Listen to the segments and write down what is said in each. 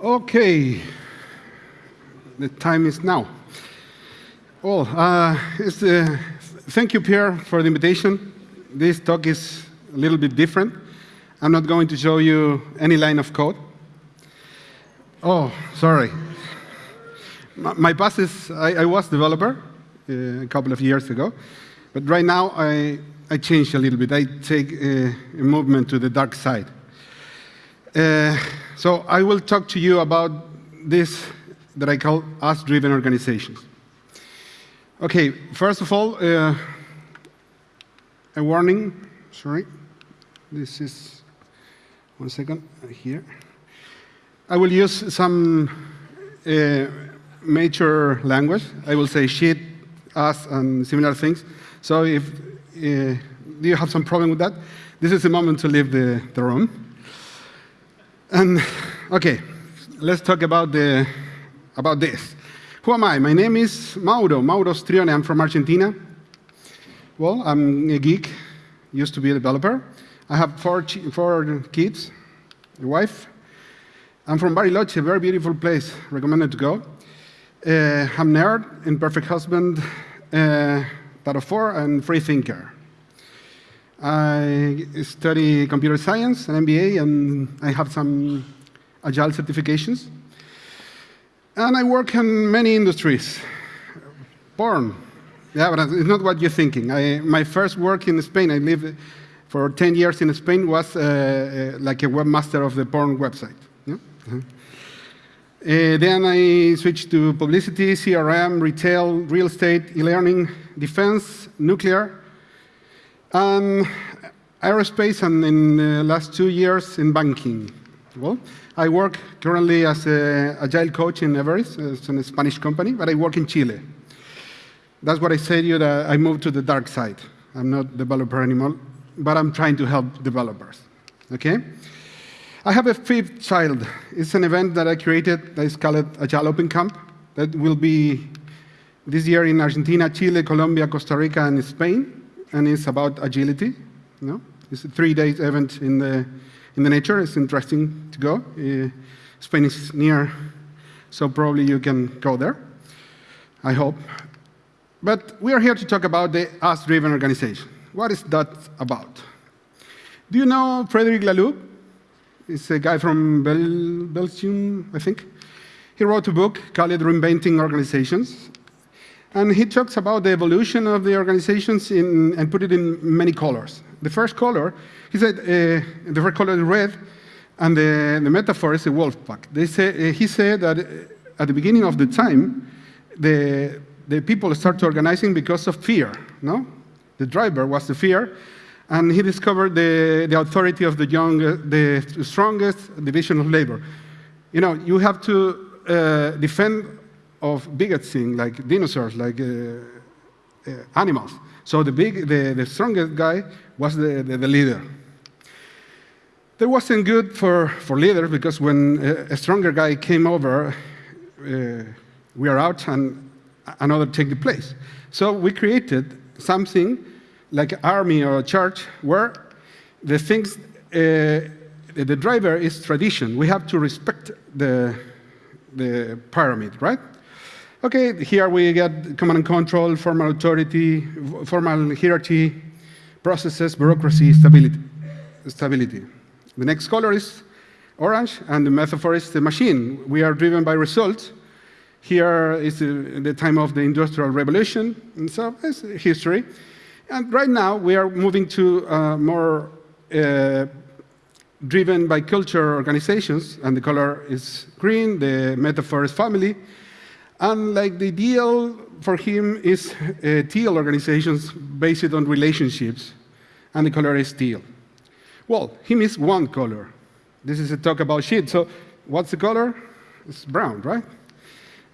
Okay, the time is now. Well, uh, thank you, Pierre, for the invitation. This talk is a little bit different. I'm not going to show you any line of code. Oh, sorry. My, my past is, I, I was developer uh, a couple of years ago, but right now I, I changed a little bit. I take uh, a movement to the dark side. Uh, so I will talk to you about this that I call us-driven organizations. Okay, first of all, uh, a warning. Sorry, this is one second here. I will use some uh, major language. I will say shit, us, and similar things. So if uh, you have some problem with that, this is the moment to leave the, the room. And okay, let's talk about the about this. Who am I? My name is Mauro, Mauro Strione. I'm from Argentina. Well, I'm a geek, used to be a developer. I have four, four kids, a wife. I'm from Bariloche, a very beautiful place, recommended to go. Uh, I'm nerd, imperfect husband, uh, of four, and free thinker. I study computer science, an MBA, and I have some agile certifications. And I work in many industries. Porn. Yeah, but it's not what you're thinking. I, my first work in Spain, I lived for 10 years in Spain, was uh, uh, like a webmaster of the porn website. Yeah? Uh -huh. Uh, then I switched to publicity, CRM, retail, real estate, e-learning, defense, nuclear, um, aerospace, and in the last two years in banking. Well, I work currently as an agile coach in Everis, it's a Spanish company, but I work in Chile. That's what I say to you that I moved to the dark side. I'm not developer anymore, but I'm trying to help developers. Okay? I have a fifth child. It's an event that I created that is called Agile Open Camp that will be this year in Argentina, Chile, Colombia, Costa Rica, and Spain and it's about agility. You know? It's a three-day event in the, in the nature. It's interesting to go. Uh, Spain is near, so probably you can go there, I hope. But we are here to talk about the us-driven organization. What is that about? Do you know Frederic Laloux? He's a guy from Bel Belgium, I think. He wrote a book called Reinventing Organizations, and he talks about the evolution of the organizations in, and put it in many colors. The first color, he said, uh, the first color is red, and the, the metaphor is a wolf pack. They say, uh, he said that uh, at the beginning of the time, the, the people start organizing because of fear. No? The driver was the fear, and he discovered the, the authority of the, young, the strongest division of labor. You know, you have to uh, defend of bigger things like dinosaurs, like uh, uh, animals. So the, big, the, the strongest guy was the, the, the leader. That wasn't good for, for leaders because when a, a stronger guy came over, uh, we are out and another take the place. So we created something like an army or a church where the things, uh, the driver is tradition. We have to respect the, the pyramid, right? Okay, here we get command and control, formal authority, formal hierarchy, processes, bureaucracy, stability. stability. The next color is orange, and the metaphor is the machine. We are driven by results. Here is the, the time of the Industrial Revolution, and so it's history. And right now, we are moving to uh, more uh, driven by culture organizations, and the color is green, the metaphor is family, and like the ideal for him is uh, teal organizations based on relationships, and the color is teal. Well, he missed one color. This is a talk about shit. So what's the color? It's brown, right?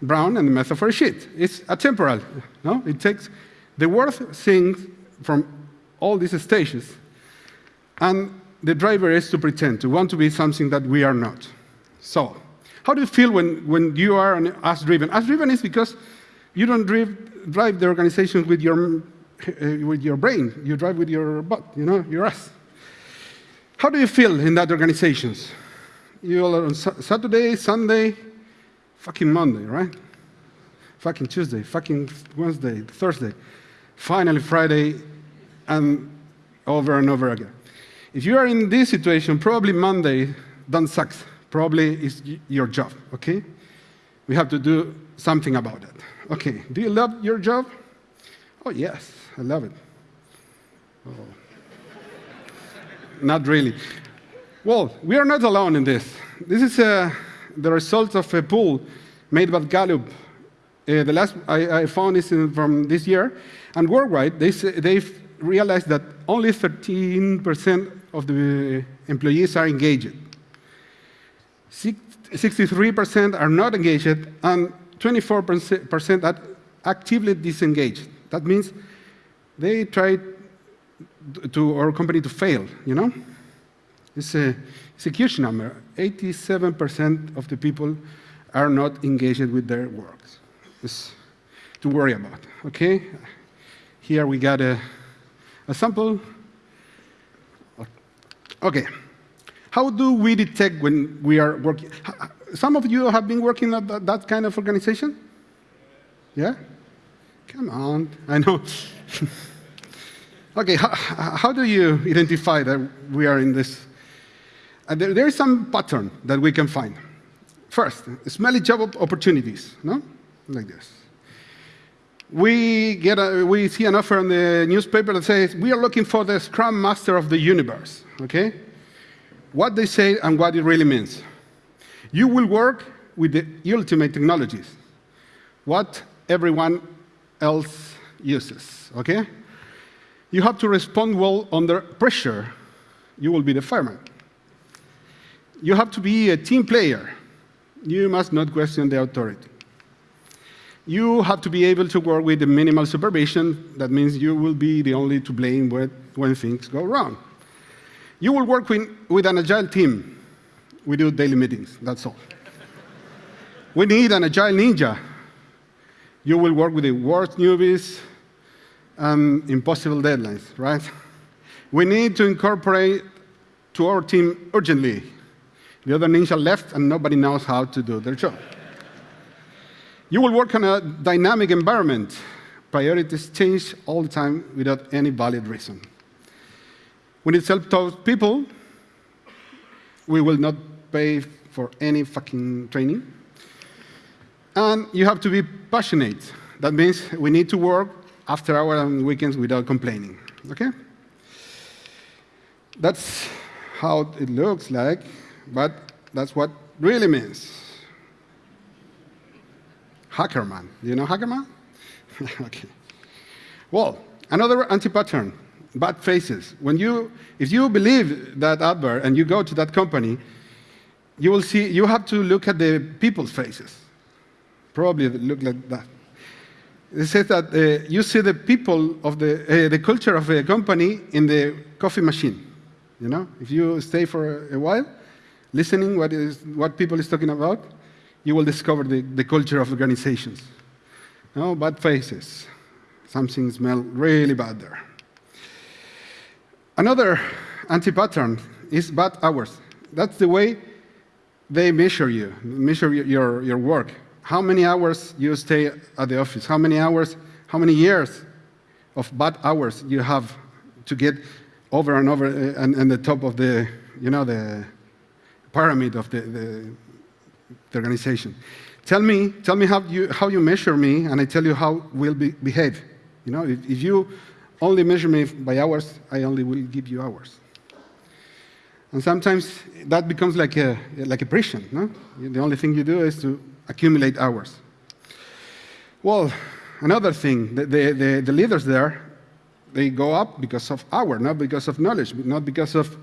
Brown and the metaphor is shit. It's atemporal. No? It takes the worst things from all these stages, and the driver is to pretend, to want to be something that we are not. So how do you feel when, when you are an us-driven? Us-driven is because you don't drive, drive the organization with your, uh, with your brain. You drive with your butt, you know, your ass. How do you feel in that organizations? You're on Saturday, Sunday, fucking Monday, right? Fucking Tuesday, fucking Wednesday, Thursday, finally Friday, and over and over again. If you are in this situation, probably Monday don't suck. Probably is your job, okay? We have to do something about it. Okay, do you love your job? Oh, yes, I love it. Oh. not really. Well, we are not alone in this. This is uh, the result of a poll made by Gallup. Uh, the last I, I found this from this year, and worldwide, they they've realized that only 13% of the employees are engaged. 63% are not engaged, and 24% are actively disengaged. That means they try to our company to fail, you know? It's a, it's a huge number. 87% of the people are not engaged with their works. It's to worry about, okay? Here we got a, a sample. Okay. How do we detect when we are working? Some of you have been working at that, kind of organization? Yeah? Come on, I know. okay, how, how, do you identify that we are in this? Uh, there, there is some pattern that we can find. First, smelly job opportunities, no? Like this. We, get a, we see an offer in the newspaper that says, we are looking for the Scrum Master of the universe, okay? What they say and what it really means. You will work with the ultimate technologies, what everyone else uses, okay? You have to respond well under pressure. You will be the fireman. You have to be a team player. You must not question the authority. You have to be able to work with the minimal supervision. That means you will be the only to blame when, when things go wrong. You will work with, an agile team. We do daily meetings, that's all. we need an agile ninja. You will work with the worst newbies and impossible deadlines, right? We need to incorporate to our team urgently. The other ninja left and nobody knows how to do their job. You will work on a dynamic environment. Priorities change all the time without any valid reason. We need self-taught people. We will not pay for any fucking training. And you have to be passionate. That means we need to work after hours and weekends without complaining. Okay? That's how it looks like, but that's what really means. Hackerman. Do you know Hackerman? okay. Well, another anti-pattern, bad faces. When you, if you believe that advert and you go to that company, you will see, you have to look at the people's faces. Probably look like that. It says that uh, you see the people of the, uh, the culture of a company in the coffee machine. You know, if you stay for a while, listening what is what people is talking about, you will discover the, the culture of organizations. No, bad faces. Something smells really bad there. Another anti-pattern is bad hours. That's the way they measure you, measure your, your work. How many hours you stay at the office? How many hours, how many years of bad hours you have to get over and over uh, and, and the top of the, you know, the pyramid of the, the the organization. Tell me, tell me how you, how you measure me, and I tell you how we'll be, behave. You know, if, if you only measure me by hours, I only will give you hours. And sometimes that becomes like a, like a prison. No? The only thing you do is to accumulate hours. Well, another thing, the, the, the, leaders there, they go up because of hour, not because of knowledge, not because of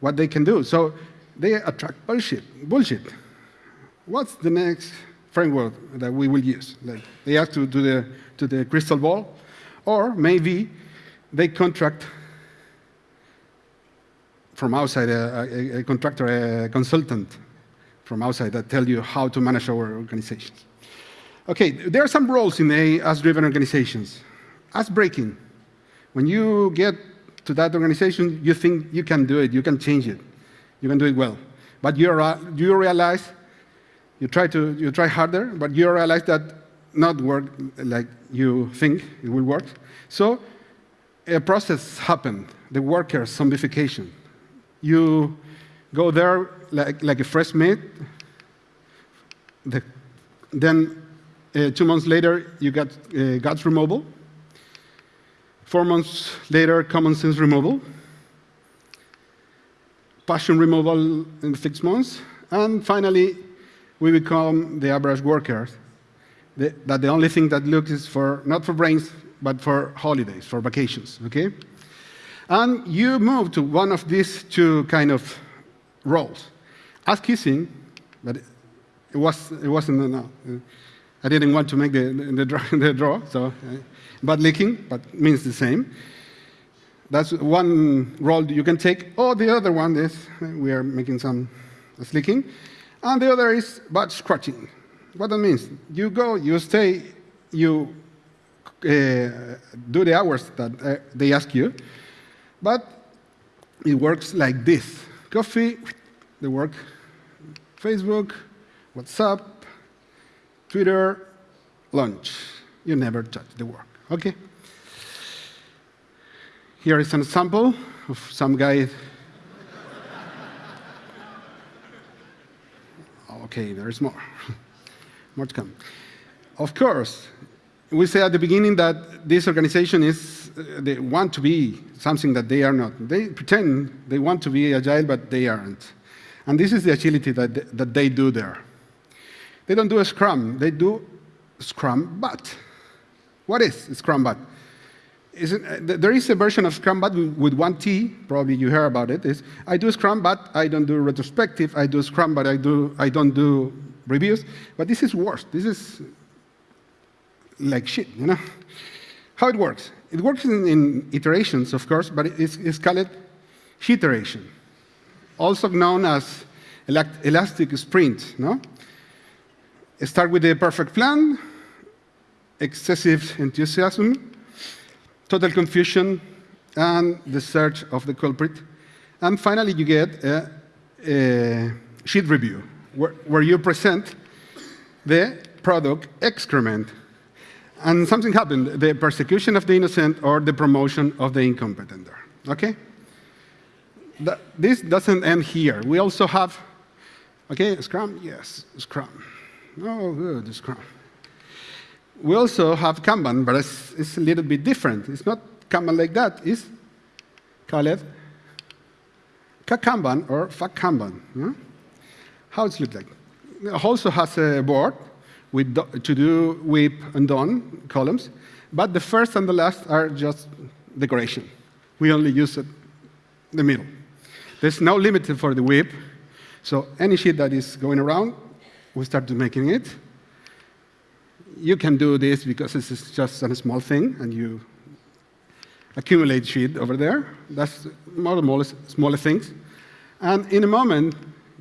what they can do. So they attract bullshit. bullshit what's the next framework that we will use? Like they have to do the, to the crystal ball, or maybe they contract from outside, a, a, a contractor, a consultant from outside that tell you how to manage our organizations. Okay, there are some roles in the AS-driven organizations. As breaking. When you get to that organization, you think you can do it, you can change it, you can do it well. but you, you realize, you try, to, you try harder, but you realize that not work like you think it will work. So a process happened, the worker zombification. You go there like, like a fresh meat, the, then uh, two months later, you get uh, guts removal. Four months later, common sense removal. Passion removal in six months. And finally, we become the average workers. The, that the only thing that looks is for, not for brains, but for holidays, for vacations, okay? And you move to one of these two kind of roles. As kissing, but it, was, it wasn't, no, I didn't want to make the, the, draw, the draw so, uh, but leaking, but means the same. That's one role you can take. Or the other one is, uh, we are making some leaking. And the other is batch scratching. What that means, you go, you stay, you uh, do the hours that uh, they ask you, but it works like this. Coffee, the work, Facebook, WhatsApp, Twitter, lunch. You never touch the work, okay? Here is an example of some guy. okay, there's more. more to come. Of course, we say at the beginning that this organization is, uh, they want to be something that they are not. They pretend they want to be agile, but they aren't. And this is the agility that, they, that they do there. They don't do a Scrum, they do Scrum But. What is Scrum But? Is it, uh, there is a version of Scrum But with one T, probably you heard about it, is I do Scrum But I don't do retrospective, I do Scrum But I, do, I don't do reviews. But this is worse. This is like shit, you know? How it works? It works in, in iterations, of course, but it's, it's called iteration, also known as elastic sprint, no? Start with the perfect plan, excessive enthusiasm, total confusion, and the search of the culprit. And finally, you get a, a sheet review, where, where you present the product excrement. And something happened, the persecution of the innocent or the promotion of the incompetent okay? This doesn't end here. We also have, okay, Scrum? Yes, Scrum. Oh, good, Scrum. We also have Kanban, but it's, it's, a little bit different. It's not Kanban like that. It's called Kakanban or Fakanban. Yeah? How it looks like. It also has a board with to do, WIP, and done columns, but the first and the last are just decoration. We only use it the middle. There's no limit for the WIP, so any sheet that is going around we start making it. You can do this because this is just a small thing, and you accumulate sheet over there. That's more smaller things. And in a moment,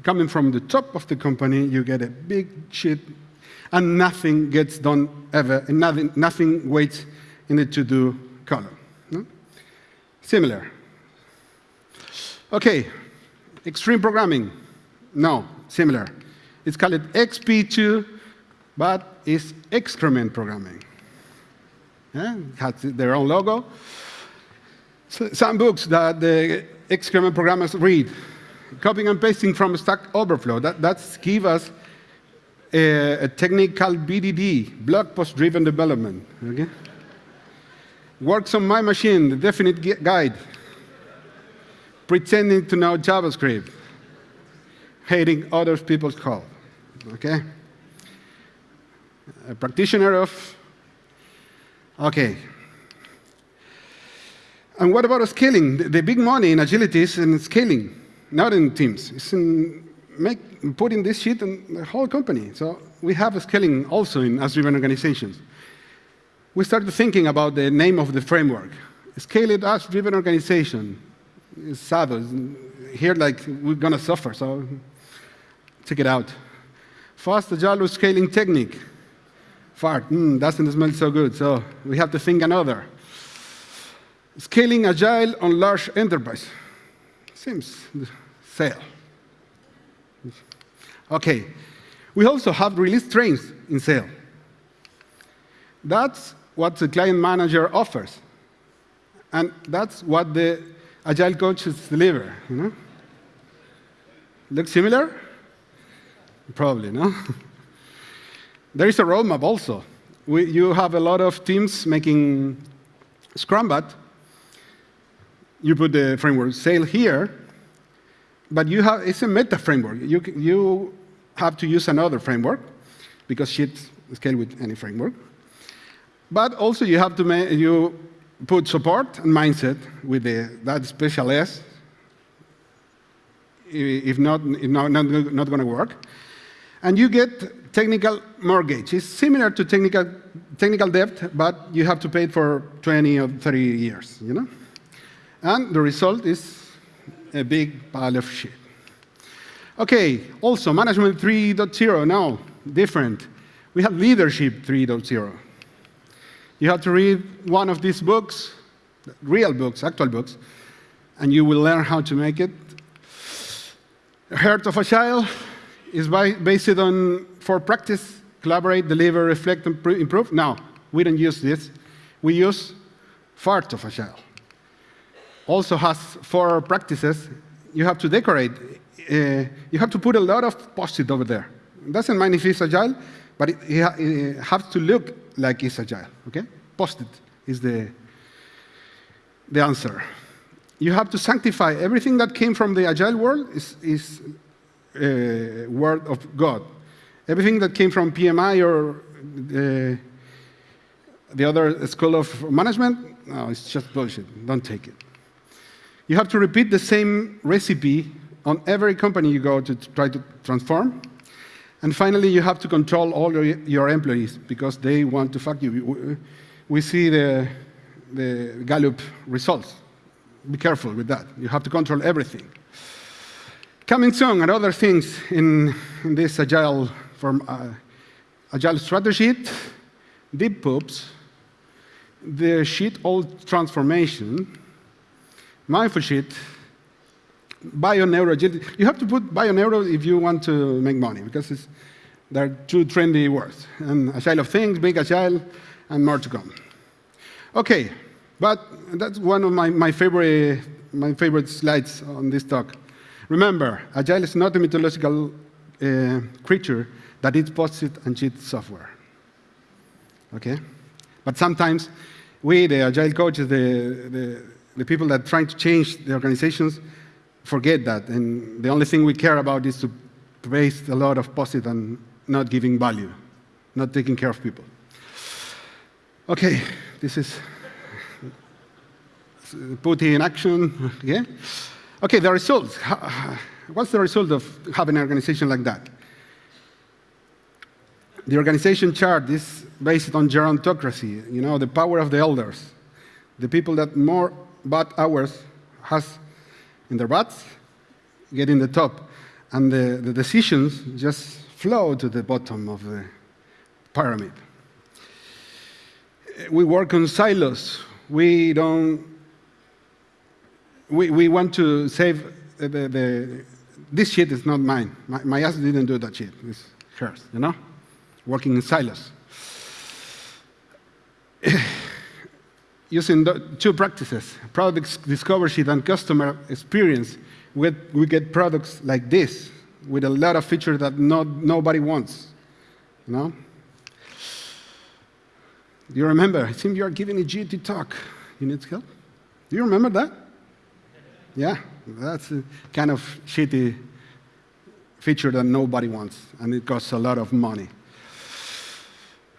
coming from the top of the company, you get a big sheet, and nothing gets done ever, and nothing, nothing waits in the to-do column. No? Similar. OK, extreme programming. No, similar. It's called XP2, but it's excrement programming. Yeah? It has their own logo. So some books that the excrement programmers read, copying and pasting from Stack Overflow, that, that's give us a, a technique called BDD, blog post-driven development. Okay? Works on my machine, the definite guide. Pretending to know JavaScript. Hating other people's code okay? A practitioner of, okay. And what about scaling? The, the big money in agility is in scaling, not in teams. It's in make, putting this shit in the whole company. So we have scaling also in as-driven organizations. We started thinking about the name of the framework. Scale it as-driven organization. It's sad. Here, like, we're going to suffer, so check it out. Fast agile scaling technique. Fart, mm, doesn't smell so good, so we have to think another. Scaling agile on large enterprise. Seems sale. Okay. We also have release trains in Sail. That's what the client manager offers. And that's what the agile coaches deliver. You know? Look similar? Probably, no? there is a roadmap also. We, you have a lot of teams making Scrum, but you put the framework Sail here, but you have, it's a meta framework. You, you have to use another framework because sheets scale with any framework. But also you have to you put support and mindset with the, that special S. If not, if not, not, not going to work. And you get technical mortgage. It's similar to technical, technical debt, but you have to pay it for 20 or 30 years, you know? And the result is a big pile of shit. Okay, also management 3.0 now, different. We have leadership 3.0. You have to read one of these books, real books, actual books, and you will learn how to make it. Heart of Agile is by, based on for practice, collaborate, deliver, reflect, and improve. Now, we don't use this. We use Fart of Agile. Also has four practices. You have to decorate. Uh, you have to put a lot of post-it over there. It doesn't mind if it's agile, but it, it has to look like it's agile, okay? Post-it is the, the answer. You have to sanctify everything that came from the agile world is, is uh, word of God. Everything that came from PMI or uh, the other school of management, no, it's just bullshit. Don't take it. You have to repeat the same recipe on every company you go to try to transform. And finally, you have to control all your, employees because they want to fuck you. We see the, the Gallup results. Be careful with that. You have to control everything. Coming soon and other things in, in this agile, form, uh, agile strategy, deep poops, the sheet old transformation, mindful sheet, bio-neuro. You have to put bio-neuro if you want to make money, because they're two trendy words. And agile of things, big agile, and more to come. Okay, but that's one of my, my, favorite, my favorite slides on this talk. Remember, agile is not a mythological uh, creature that eats post-it and cheats software. Okay? But sometimes we, the agile coaches, the, the, the people that are trying to change the organizations, forget that. And the only thing we care about is to waste a lot of post-it and not giving value, not taking care of people. Okay, this is put in action. Yeah? Okay, the results. What's the result of having an organization like that? The organization chart is based on gerontocracy, you know, the power of the elders. The people that more bad hours has in their butts get in the top. And the, the decisions just flow to the bottom of the pyramid. We work on silos. We don't, we, we want to save uh, the, the, this shit is not mine. My, my ass didn't do that shit. It's hers, you know? Working in silos. Using two practices, product discovery and customer experience, we get, we get products like this with a lot of features that nobody wants. You know? Do you remember? It seems you are giving a GT talk. You need help? Do you remember that? Yeah, that's a kind of shitty feature that nobody wants, and it costs a lot of money.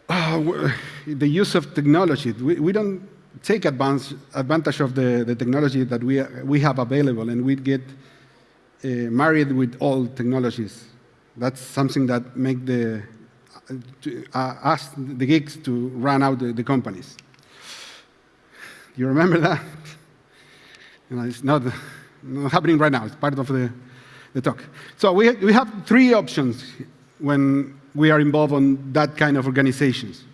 Uh, the use of technology. We, we don't take advance, advantage of the, the technology that we, we have available, and we get uh, married with all technologies. That's something that make the, uh, us, the geeks, to run out the, the companies. You remember that? You know, it's not, not, happening right now. It's part of the, the talk. So we, we have three options when we are involved in that kind of organizations.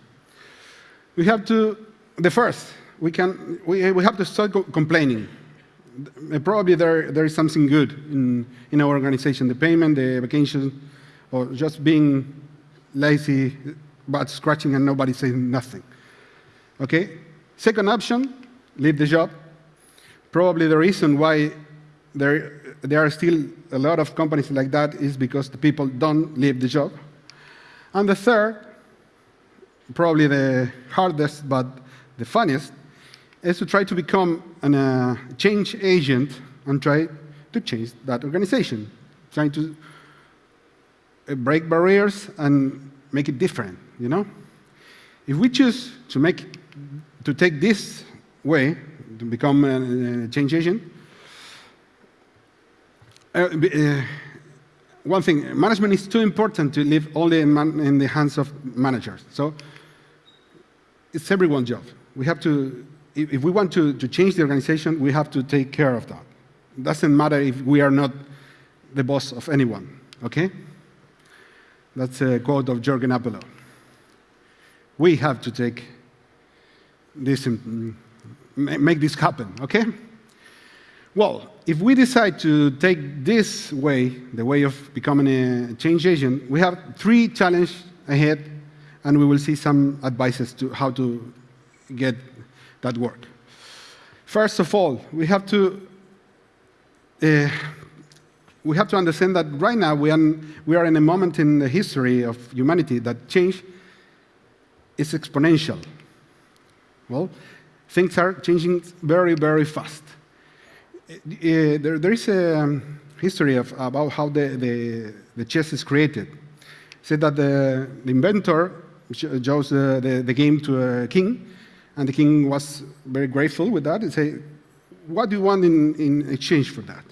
We have to, the first, we, can, we, we have to start complaining. probably there, there is something good in, in our organization, the payment, the vacation, or just being lazy, but scratching and nobody saying nothing. Okay? Second option, leave the job. Probably the reason why there, there are still a lot of companies like that is because the people don't leave the job. And the third, probably the hardest but the funniest, is to try to become a uh, change agent and try to change that organization, trying to uh, break barriers and make it different, you know? If we choose to make, to take this way, to become a, a change agent, uh, uh, one thing, management is too important to leave only in, in, the hands of managers. So it's everyone's job. We have to, if, if we want to, to change the organization, we have to take care of that. It doesn't matter if we are not the boss of anyone, okay? That's a quote of Jurgen Appelo. We have to take this, mm, make this happen, okay? Well, if we decide to take this way, the way of becoming a change agent, we have three challenges ahead, and we will see some advices to how to get that work. First of all, we have to uh, we have to understand that right now we are, we are in a moment in the history of humanity that change is exponential. Well, things are changing very, very fast. Uh, there, there is a um, history of, about how the, the, the chess is created. Said that the, the inventor shows the, the, the, game to a king, and the king was very grateful with that. He said, what do you want in, in exchange for that?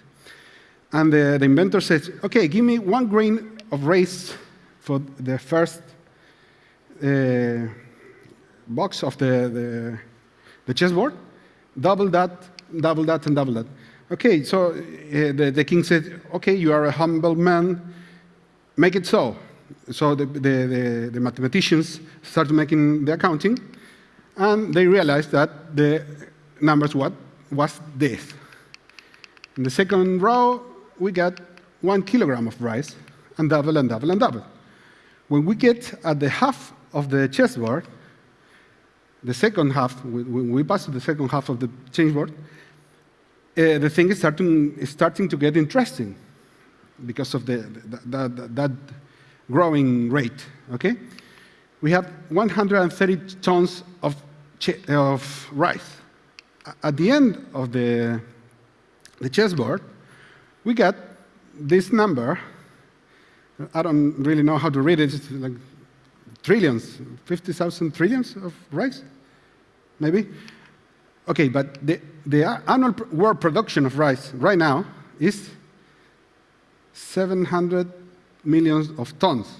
And the, the inventor says, OK, give me one grain of rice for the first uh, box of the, the, the, chessboard, double that, double that, and double that. OK, so uh, the, the king said, OK, you are a humble man, make it so. So the, the, the mathematicians started making the accounting, and they realized that the numbers what was this. In the second row, we get one kilogram of rice, and double and double and double. When we get at the half of the chessboard, the second half, when we pass to the second half of the chessboard, uh, the thing is starting, is starting to get interesting because of the, the, the, the, that growing rate, okay? We have 130 tons of, of rice. At the end of the, the chessboard, we get this number. I don't really know how to read it. It's like trillions, 50,000 trillions of rice, maybe. Okay, but the, the annual world production of rice right now is 700 millions of tons.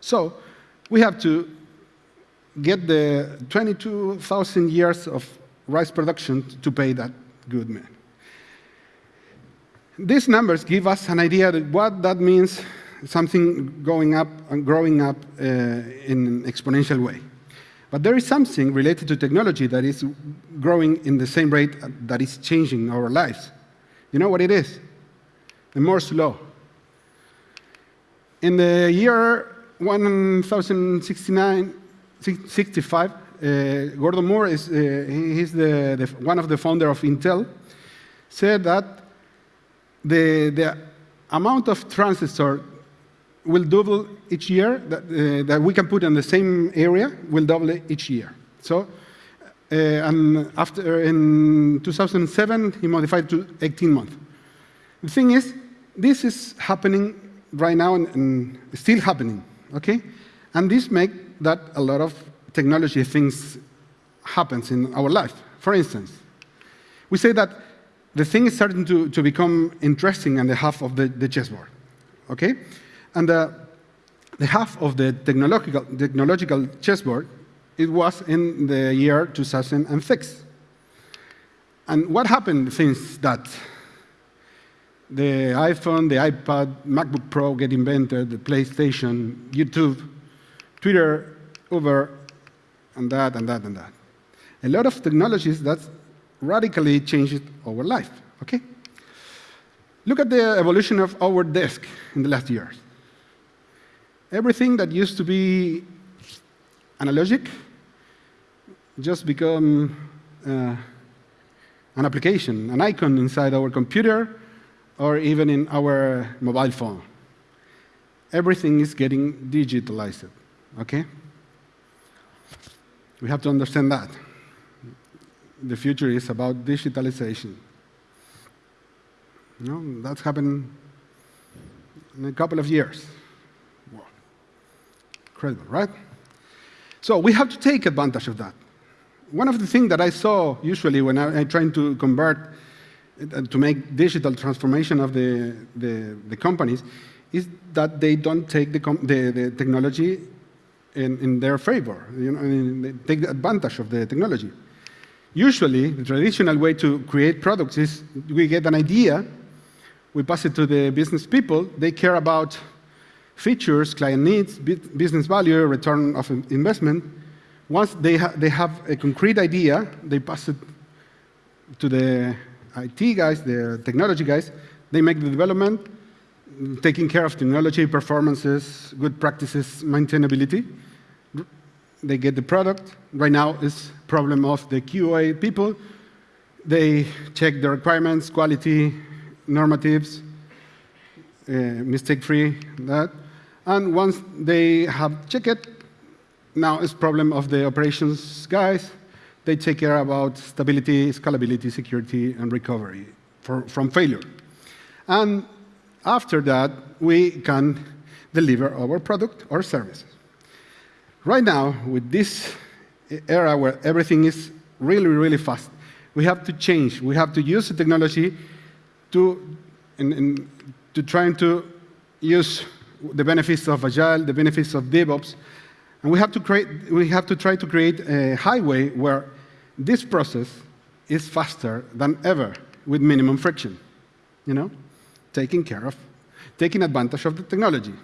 So we have to get the 22,000 years of rice production to pay that good man. These numbers give us an idea of what that means, something going up and growing up uh, in an exponential way. But there is something related to technology that is growing in the same rate that is changing our lives. You know what it is? The Moore's law. In the year 1069, 65, uh, Gordon Moore is uh, he's the, the, one of the founder of Intel, said that the, the amount of transistor will double each year that, uh, that we can put in the same area will double each year. So, uh, and after in 2007, he modified to 18 months. The thing is, this is happening right now and, and still happening, okay? And this makes that a lot of technology things happens in our life. For instance, we say that the thing is starting to, to become interesting on the half of the, the chessboard. Okay? And the, the half of the technological, technological chessboard, it was in the year 2006. And what happened since that? The iPhone, the iPad, MacBook Pro get invented, the PlayStation, YouTube, Twitter, Uber, and that, and that, and that. A lot of technologies that radically changed our life. Okay? Look at the evolution of our desk in the last years. Everything that used to be analogic just become uh, an application, an icon inside our computer or even in our mobile phone. Everything is getting digitalized, okay? We have to understand that. The future is about digitalization. You know, that's happened in a couple of years. Wow. Incredible, right? So we have to take advantage of that. One of the things that I saw usually when I, am trying to convert, uh, to make digital transformation of the, the, the companies, is that they don't take the, the, the technology in, in, their favor. You know, I mean, they take advantage of the technology. Usually, the traditional way to create products is we get an idea, we pass it to the business people, they care about features, client needs, business value, return of investment. Once they, ha they have a concrete idea, they pass it to the IT guys, the technology guys. They make the development, taking care of technology, performances, good practices, maintainability. They get the product. Right now, it's problem of the QA people. They check the requirements, quality, normatives, uh, mistake-free, that. And once they have checked it, now it's problem of the operations guys. They take care about stability, scalability, security, and recovery for, from failure. And after that, we can deliver our product or services. Right now, with this era where everything is really, really fast, we have to change. We have to use the technology to, in, in, to trying to use the benefits of Agile, the benefits of DevOps, and we have to, create, we have to try to create a highway where this process is faster than ever with minimum friction, you know, taking care of, taking advantage of the technology.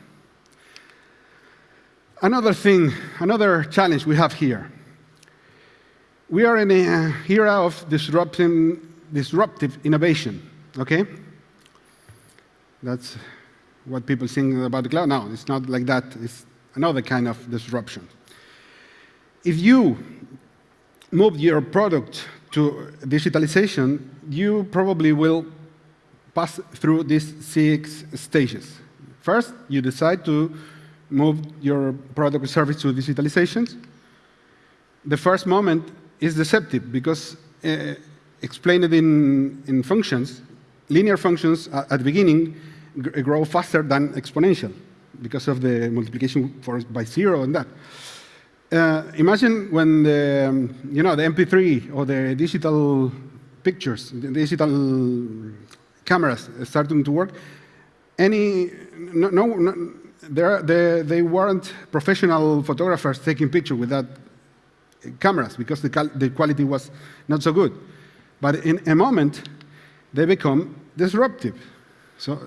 Another thing, another challenge we have here. We are in an uh, era of disrupting, disruptive innovation, okay? That's what people think about the cloud. No, it's not like that. It's another kind of disruption. If you move your product to digitalization, you probably will pass through these six stages. First, you decide to move your product or service to digitalization. The first moment is deceptive because uh, explained in, in functions, linear functions at the beginning grow faster than exponential because of the multiplication for, by zero and that. Uh, imagine when the, um, you know, the MP3 or the digital pictures, the digital cameras starting to work, any, no, no, no they, they weren't professional photographers taking pictures with that cameras because the, the quality was not so good. But in a moment, they become disruptive. So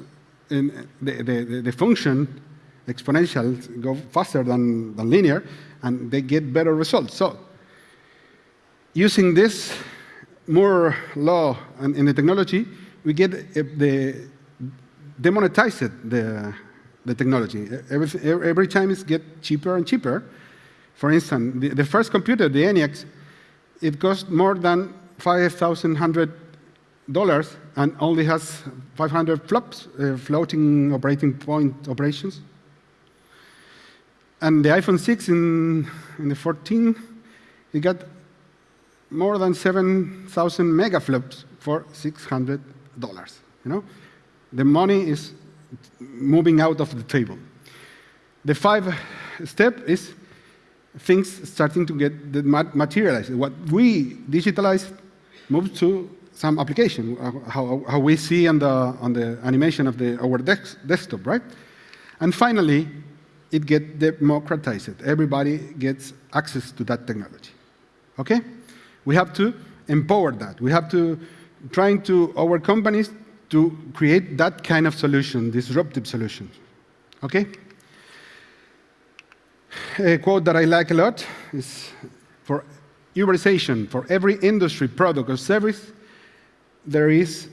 in the, the, the function exponential go faster than, than linear, and they get better results. So using this Moore law and in the technology, we get eh, the demonetized the, the technology. Every, every time it gets cheaper and cheaper. For instance, the, the first computer, the ENIAC, it cost more than $5,100 and only has 500 flops, uh, floating operating point operations. And the iPhone 6 in, in the 14, it got more than 7,000 megaflops for $600. You know, the money is moving out of the table. The five step is things starting to get materialized. What we digitalize moves to some application, uh, how, how we see on the, on the animation of the, our desktop, right? And finally, it gets democratized. Everybody gets access to that technology. Okay? We have to empower that. We have to trying to our companies to create that kind of solution, disruptive solution. Okay? A quote that I like a lot is for Uberization, for every industry, product, or service, there is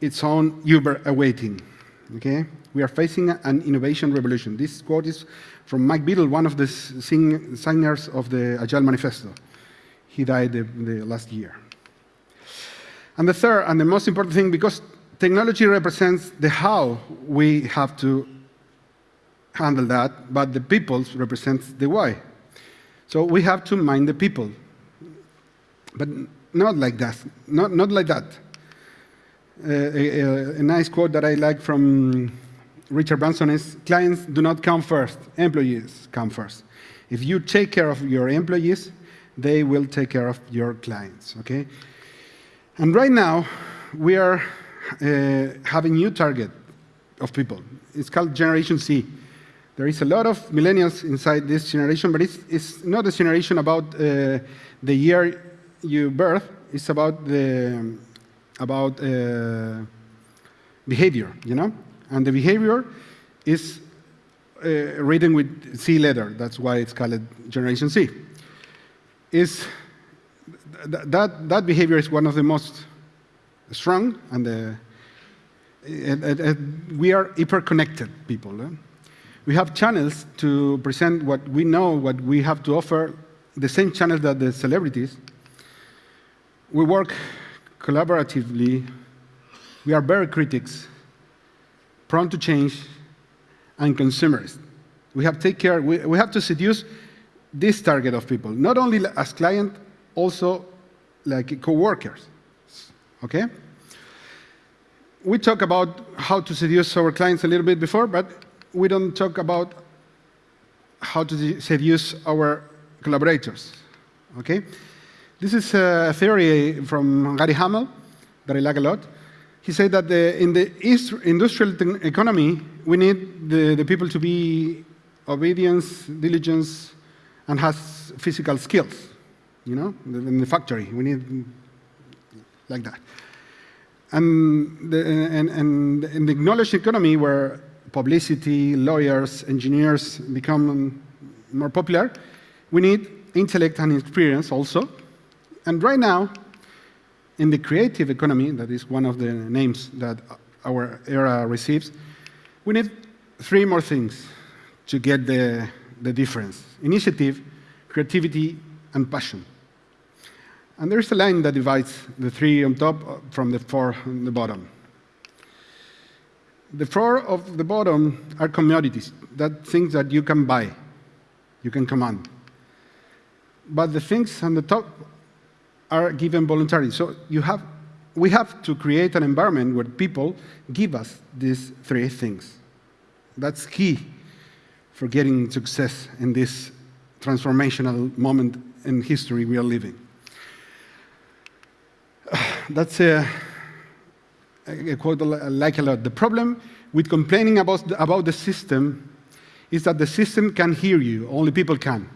its own Uber awaiting. Okay? We are facing an innovation revolution. This quote is from Mike Beedle, one of the sing signers of the Agile Manifesto. He died the, the last year. And the third and the most important thing, because technology represents the how we have to handle that, but the people represents the why. So we have to mind the people. But not like that. Not, not like that. Uh, a, a, nice quote that I like from Richard Branson is, clients do not come first, employees come first. If you take care of your employees, they will take care of your clients, okay? And right now, we are uh, a new target of people. It's called Generation C. There is a lot of millennials inside this generation, but it's, it's not a generation about uh, the year you birth. It's about the about uh, behavior, you know, and the behavior is uh, written with C letter. That's why it's called Generation C. Is th that that behavior is one of the most strong and the we are hyper-connected people. Eh? We have channels to present what we know, what we have to offer, the same channels that the celebrities. We work collaboratively. We are very critics, prone to change, and consumerist. We have take care, we, we have to seduce this target of people, not only as client, also like co-workers, okay? We talk about how to seduce our clients a little bit before, but we don't talk about how to seduce our collaborators, okay? This is a theory from Gary Hamel that I like a lot. He said that the, in the industrial economy, we need the, the people to be obedience, diligence, and has physical skills, you know, in the factory. We need like that. And, the, and, and in the knowledge economy, where publicity, lawyers, engineers become more popular, we need intellect and experience also. And right now, in the creative economy, that is one of the names that our era receives, we need three more things to get the, the difference. Initiative, creativity, and passion. And there's a line that divides the three on top from the four on the bottom. The four of the bottom are commodities, that things that you can buy, you can command. But the things on the top are given voluntarily. So you have, we have to create an environment where people give us these three things. That's key for getting success in this transformational moment in history we are living. That's a, a quote like a lot. The problem with complaining about the, about the system is that the system can hear you, only people can.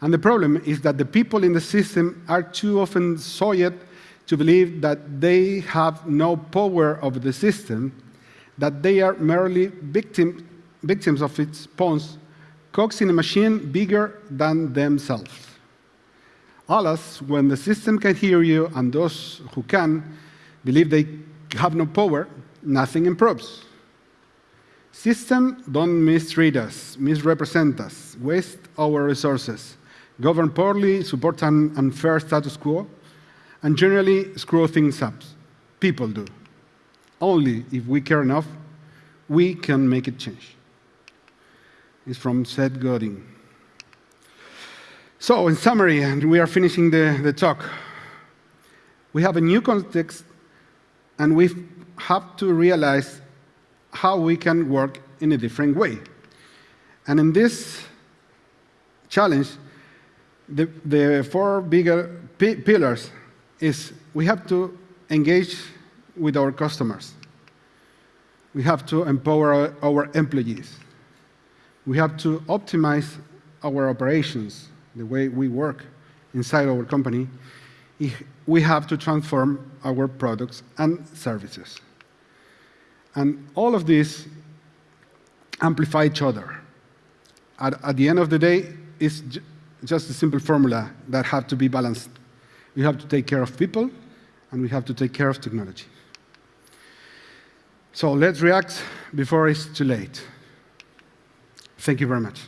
And the problem is that the people in the system are too often soiled to believe that they have no power over the system, that they are merely victim, victims of its pawns, cogs in a machine bigger than themselves. Alas, when the system can hear you and those who can believe they have no power, nothing improves. System don't mistreat us, misrepresent us, waste our resources, govern poorly, support an unfair status quo, and generally screw things up. People do. Only if we care enough, we can make it change. It's from Seth Godin. So, in summary, and we are finishing the, the talk, we have a new context, and we have to realize how we can work in a different way. And in this challenge, the, the four bigger pillars is we have to engage with our customers. We have to empower our, our employees. We have to optimize our operations, the way we work inside our company. We have to transform our products and services. And all of this amplify each other. At, at the end of the day, it's just a simple formula that have to be balanced. We have to take care of people, and we have to take care of technology. So let's react before it's too late. Thank you very much.